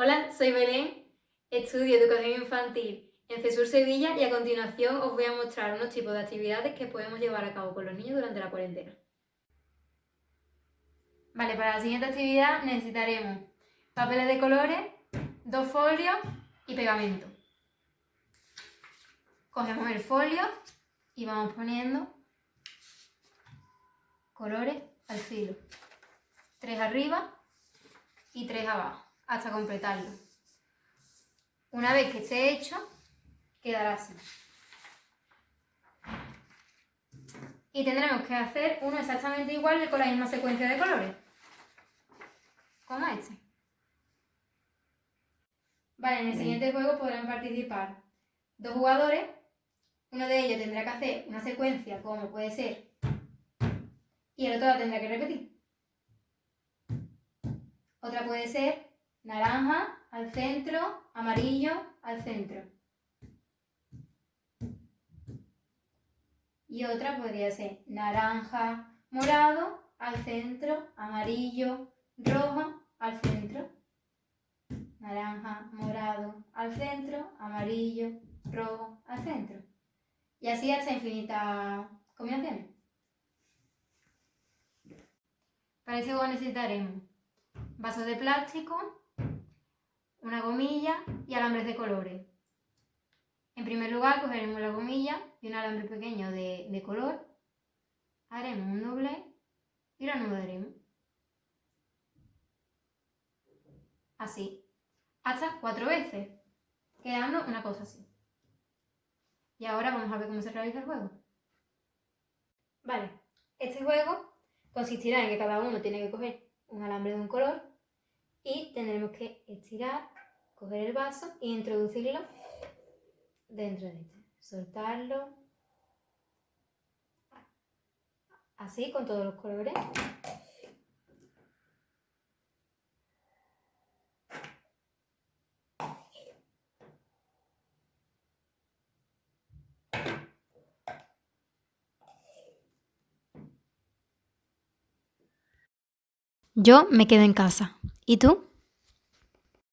Hola, soy Belén, estudio Educación Infantil en CESUR Sevilla y a continuación os voy a mostrar unos tipos de actividades que podemos llevar a cabo con los niños durante la cuarentena. Vale, para la siguiente actividad necesitaremos papeles de colores, dos folios y pegamento. Cogemos el folio y vamos poniendo colores al filo. Tres arriba y tres abajo, hasta completarlo. Una vez que esté hecho, quedará así. Y tendremos que hacer uno exactamente igual con la misma secuencia de colores. Como este. Vale, en el siguiente juego podrán participar dos jugadores. Uno de ellos tendrá que hacer una secuencia como puede ser y el otro la tendrá que repetir. Otra puede ser naranja al centro, amarillo al centro. Y otra podría ser naranja, morado al centro, amarillo, rojo al centro. Naranja, morado al centro, amarillo, rojo al centro. Y así hasta infinitas combinaciones. Para juego necesitaremos vasos de plástico, una gomilla y alambres de colores. En primer lugar cogeremos la gomilla y un alambre pequeño de, color, haremos un doble y lo anudaremos. Así, hasta cuatro veces, quedando una cosa así. Y ahora vamos a ver cómo se realiza el juego. Vale, este juego consistirá en que cada uno tiene que coger un alambre de un color y tendremos que estirar, coger el vaso e introducirlo dentro de este. Soltarlo. Así con todos los colores. Yo me quedo en casa. ¿Y tú?